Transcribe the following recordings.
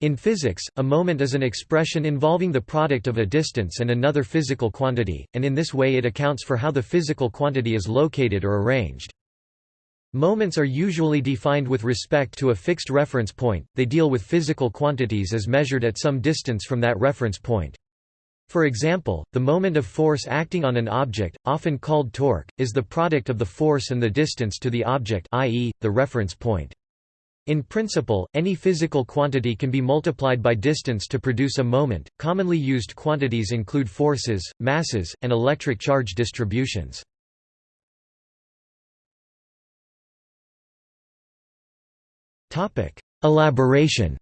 In physics, a moment is an expression involving the product of a distance and another physical quantity, and in this way it accounts for how the physical quantity is located or arranged. Moments are usually defined with respect to a fixed reference point, they deal with physical quantities as measured at some distance from that reference point. For example, the moment of force acting on an object, often called torque, is the product of the force and the distance to the object i.e., the reference point. In principle, any physical quantity can be multiplied by distance to produce a moment. Commonly used quantities include forces, masses, and electric charge distributions. Topic: Elaboration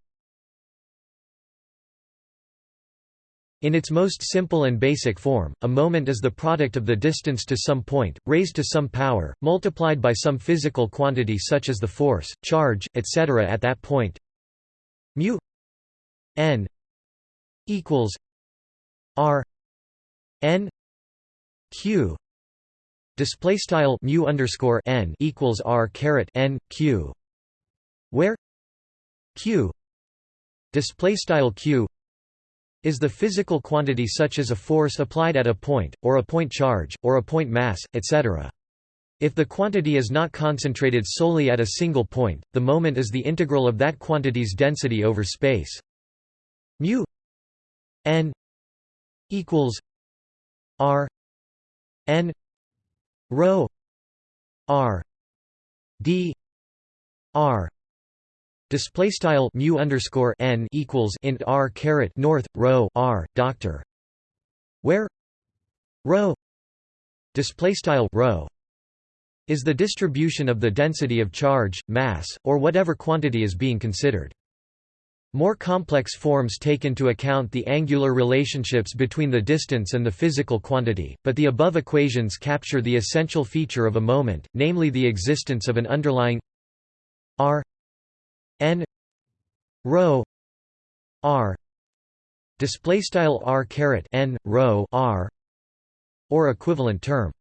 In its most simple and basic form, a moment is the product of the distance to some point, raised to some power, multiplied by some physical quantity such as the force, charge, etc. at that point. mu n equals r n q display style mu underscore n equals r caret n q where q display style q is the physical quantity such as a force applied at a point, or a point charge, or a point mass, etc. If the quantity is not concentrated solely at a single point, the moment is the integral of that quantity's density over space. mu n equals r n rho r d r Display style mu underscore n equals int r caret north rho r doctor, where? Rho display style rho is the distribution of the density of charge, mass, or whatever quantity is being considered. More complex forms take into account the angular relationships between the distance and the physical quantity, but the above equations capture the essential feature of a moment, namely the existence of an underlying r n rho r display style r caret n rho r or equivalent term.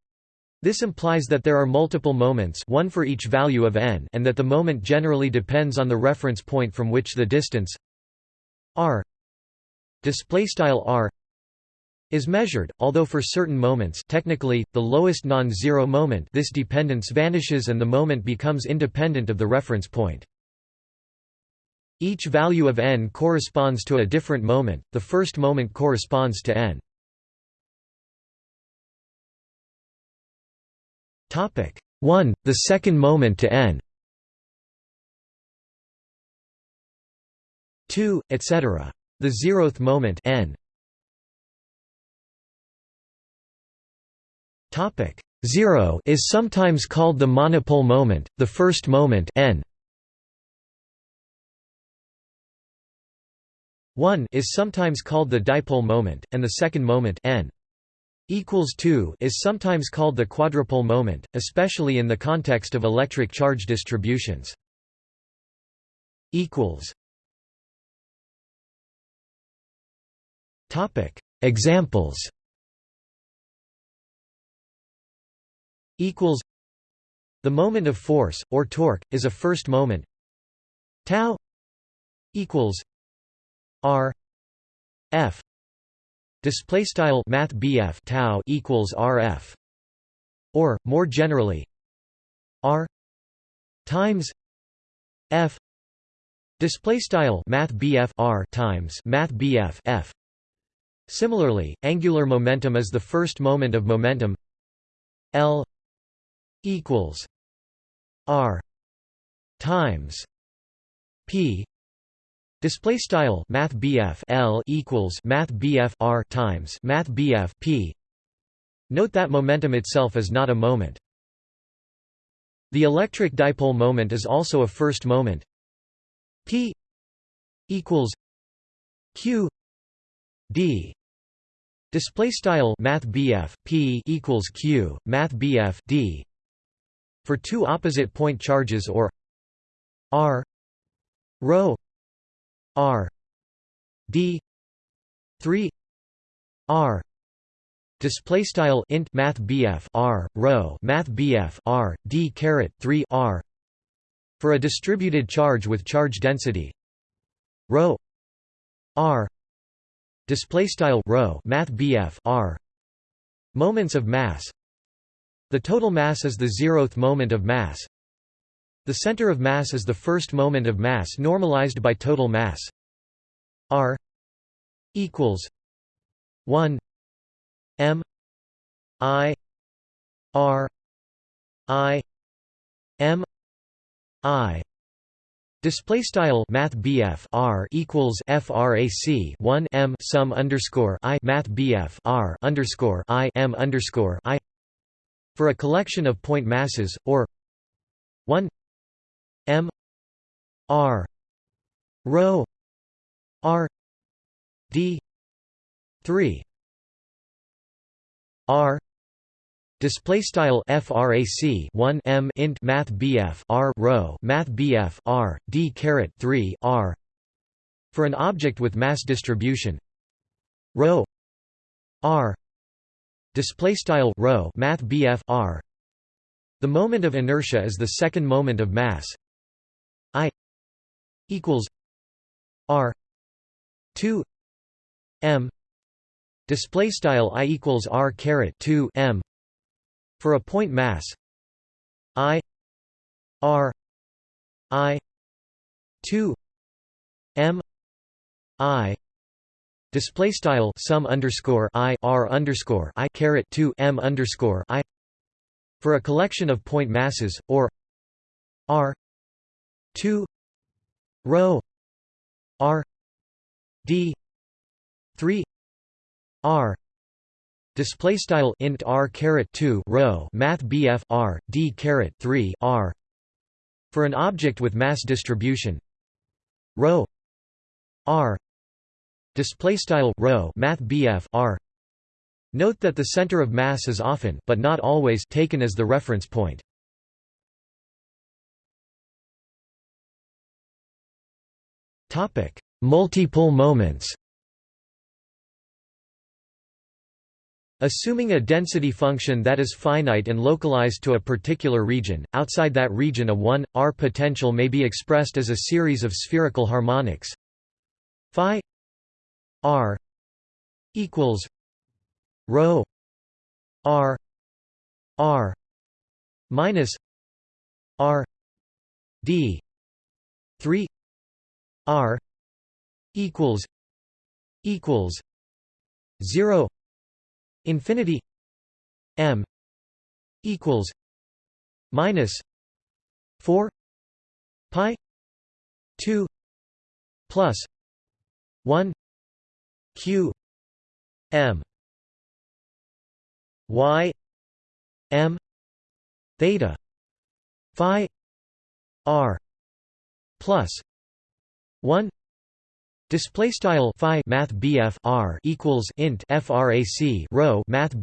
This implies that there are multiple moments one for each value of n and that the moment generally depends on the reference point from which the distance r display style r is measured. Although for certain moments technically the lowest non-zero moment this dependence vanishes and the moment becomes independent of the reference point each value of n corresponds to a different moment, the first moment corresponds to n. Topic 1, the second moment to n 2, etc. The zeroth moment n. Topic 0 is sometimes called the monopole moment, the first moment n. 1 is sometimes called the dipole moment, and the second moment n equals 2 is sometimes called the quadrupole moment, especially in the context of electric charge distributions. equals. Topic. Examples. Equals. The moment of force or torque is a first moment. Tau. Equals R F display style math BF tau equals RF or more generally R times F display style math BF R times math BF F. Similarly, angular momentum is the first moment of momentum L equals R times P Display style Math L equals Math R times Math P. Note that momentum itself is not a moment. The electric dipole moment is also a first moment. P equals Q D. Display style Math P equals Q Math D. For two opposite point charges or R rho R D three R. Display style int math BF R rho math BF R D caret 3 R. For a distributed charge with charge density rho r. Display style rho math BF r. Moments of mass. The total mass is the zeroth moment of mass the center of mass is the first moment of mass normalized by total mass. R equals 1 m i r i m i. Display style Math R equals FRAC one M sum underscore I Math R underscore I M underscore I. For a collection of point masses, or one R rho R D three R Display style frac 1 m int math bf r rho math bf r d caret 3 r for an object with mass distribution rho r display style rho math bf r. The moment of inertia is the second moment of mass equals r 2 m display style i equals r caret 2 m for a point mass I R I two M I display style sum underscore I R underscore I caret two M underscore I for a collection of point masses or R two rho R D three R Display style int r caret two rho math bf r d caret three r for an object with mass distribution rho r display style rho math bf r. Note that the center of mass is often, but not always, taken as the reference point. Topic: Multipole moments. Assuming a density function that is finite and localized to a particular region, outside that region a 1, r potential may be expressed as a series of spherical harmonics phi r equals rho r r minus r d 3 r equals equals 0 infinity m equals minus 4 pi 2 plus 1 q m. Y m theta phi r plus 1 Display style phi math R equals int frac rho math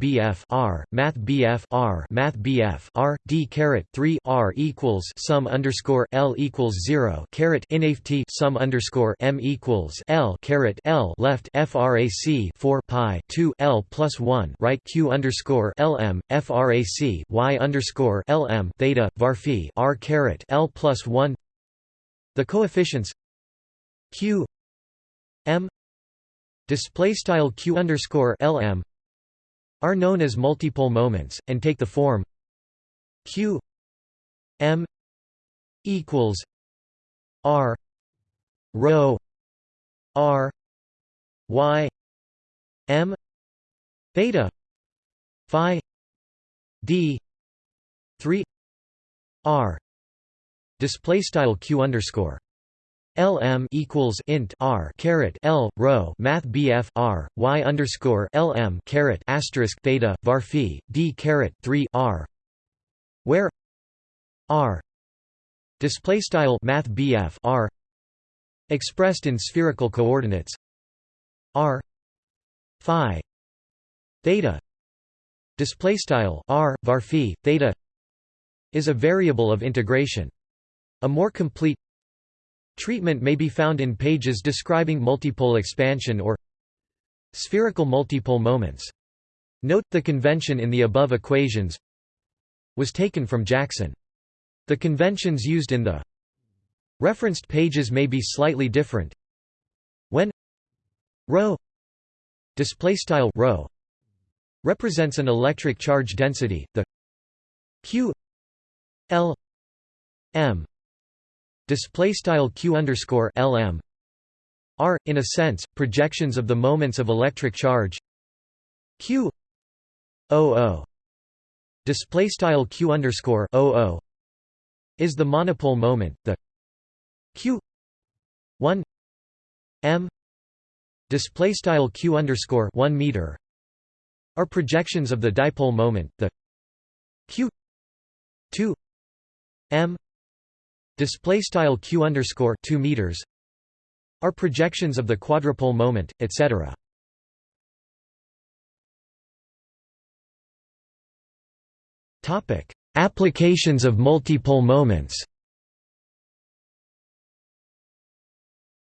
R math R math R D caret 3 R equals sum underscore L equals 0 caret inft sum underscore M equals L caret L left frac 4 pi 2 L plus 1 right Q underscore LM frac Y underscore LM theta var phi R caret L plus 1 the coefficients Q M display style q underscore lm are known as multipole moments and take the form q m equals r rho r y m theta phi d 3 r display style q underscore LM equals int R caret L rho Math BF R Y underscore LM caret asterisk theta var phi D caret three R where R display style Math BF R expressed in spherical coordinates R Phi theta display style R var phi theta is a variable of integration. A more complete Treatment may be found in pages describing multipole expansion or spherical multipole moments. Note, the convention in the above equations was taken from Jackson. The conventions used in the referenced pages may be slightly different. When rho display style rho represents an electric charge density the q l m display style q underscore lm are in a sense projections of the moments of electric charge. Q oo display style q underscore oo is the monopole moment the q 1 m. Display style q underscore 1 meter. Are projections of the dipole moment the q 2 m display style q underscore 2 meters are projections of the quadrupole moment etc topic applications of multipole moments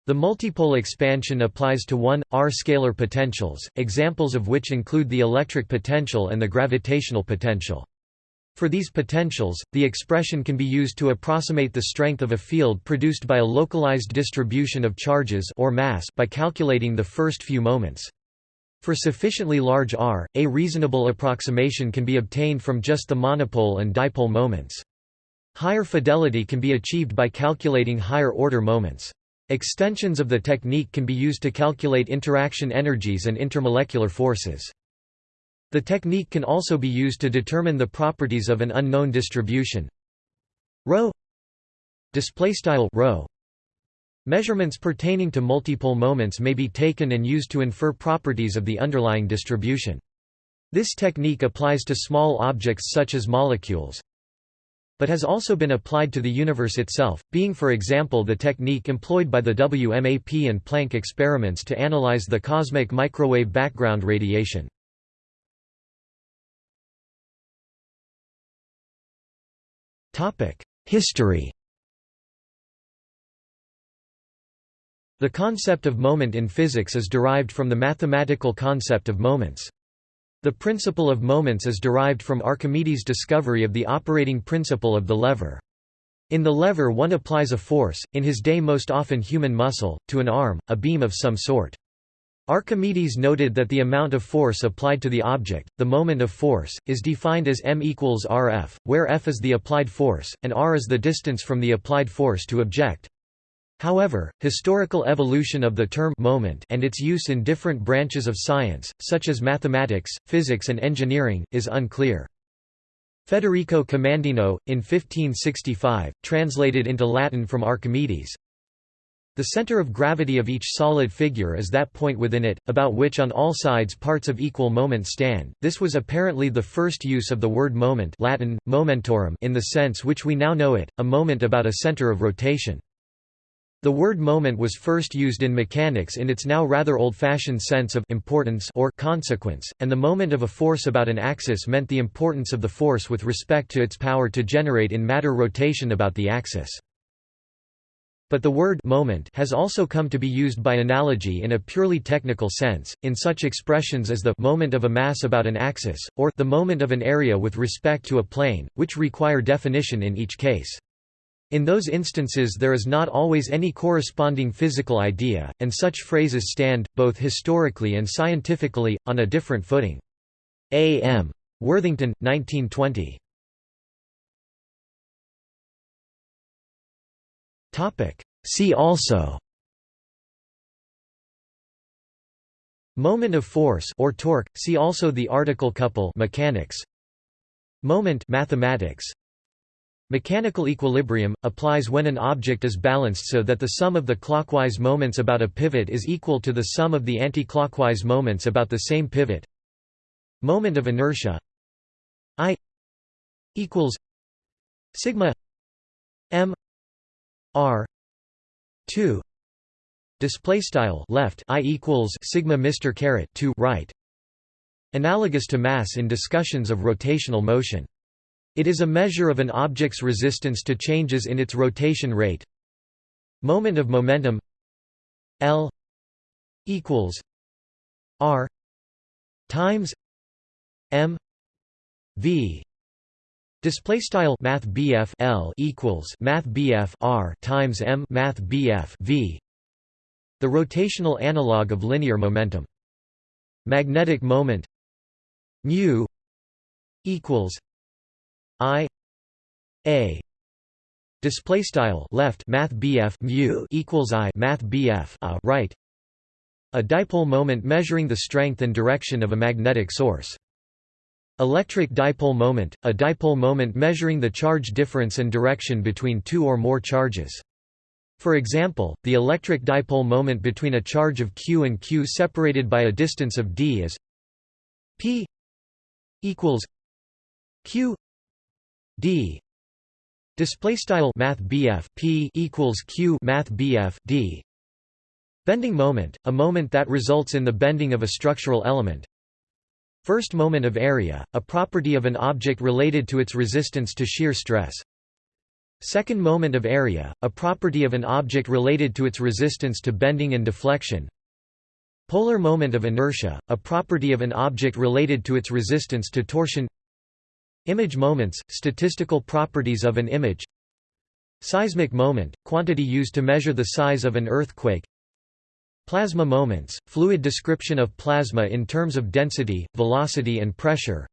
The multipole expansion applies to 1, r scalar potentials, examples of which include the electric potential and the gravitational potential. For these potentials, the expression can be used to approximate the strength of a field produced by a localized distribution of charges or mass by calculating the first few moments. For sufficiently large r, a reasonable approximation can be obtained from just the monopole and dipole moments. Higher fidelity can be achieved by calculating higher order moments. Extensions of the technique can be used to calculate interaction energies and intermolecular forces. The technique can also be used to determine the properties of an unknown distribution ρ ρ Measurements pertaining to multipole moments may be taken and used to infer properties of the underlying distribution. This technique applies to small objects such as molecules, but has also been applied to the universe itself, being for example the technique employed by the WMAP and Planck experiments to analyze the cosmic microwave background radiation. History The concept of moment in physics is derived from the mathematical concept of moments. The principle of moments is derived from Archimedes' discovery of the operating principle of the lever. In the lever one applies a force, in his day most often human muscle, to an arm, a beam of some sort. Archimedes noted that the amount of force applied to the object, the moment of force, is defined as m equals rf, where f is the applied force, and r is the distance from the applied force to object. However, historical evolution of the term moment and its use in different branches of science, such as mathematics, physics and engineering, is unclear. Federico Commandino, in 1565, translated into Latin from Archimedes, the center of gravity of each solid figure is that point within it, about which on all sides parts of equal moment stand. This was apparently the first use of the word moment Latin, momentorum in the sense which we now know it, a moment about a center of rotation. The word moment was first used in mechanics in its now rather old-fashioned sense of importance or consequence, and the moment of a force about an axis meant the importance of the force with respect to its power to generate in matter rotation about the axis. But the word moment has also come to be used by analogy in a purely technical sense, in such expressions as the moment of a mass about an axis, or the moment of an area with respect to a plane, which require definition in each case. In those instances there is not always any corresponding physical idea, and such phrases stand, both historically and scientifically, on a different footing. A. M. Worthington, 1920. See also. Moment of force or torque, see also the article couple mechanics. Moment mathematics. Mechanical equilibrium, applies when an object is balanced so that the sum of the clockwise moments about a pivot is equal to the sum of the anti-clockwise moments about the same pivot. Moment of inertia. I equals sigma r. 2 display style left i equals sigma mr caret 2 right. Analogous to mass in discussions of rotational motion. It is a measure of an object's resistance to changes in its rotation rate. Moment of momentum L equals R times M V Display style Math L equals Math R times M Math V. The rotational analog of linear momentum. Magnetic moment. Mu equals I A. Display style left math BF mu equals I math BF a right. A dipole moment measuring the strength and direction of a magnetic source electric dipole moment a dipole moment measuring the charge difference and direction between two or more charges. For example, the electric dipole moment between a charge of q and q separated by a distance of d is p equals q d. Display style math p equals q math d. Bending moment a moment that results in the bending of a structural element first moment of area a property of an object related to its resistance to shear stress. Second moment of area a property of an object related to its resistance to bending and deflection. Polar moment of inertia, a property of an object related to its resistance to torsion. Image moments, statistical properties of an image. Seismic moment, quantity used to measure the size of an earthquake Plasma moments, fluid description of plasma in terms of density, velocity and pressure.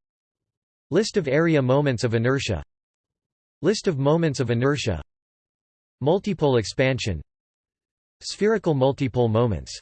List of area moments of inertia. List of moments of inertia. Multipole expansion. Spherical multipole moments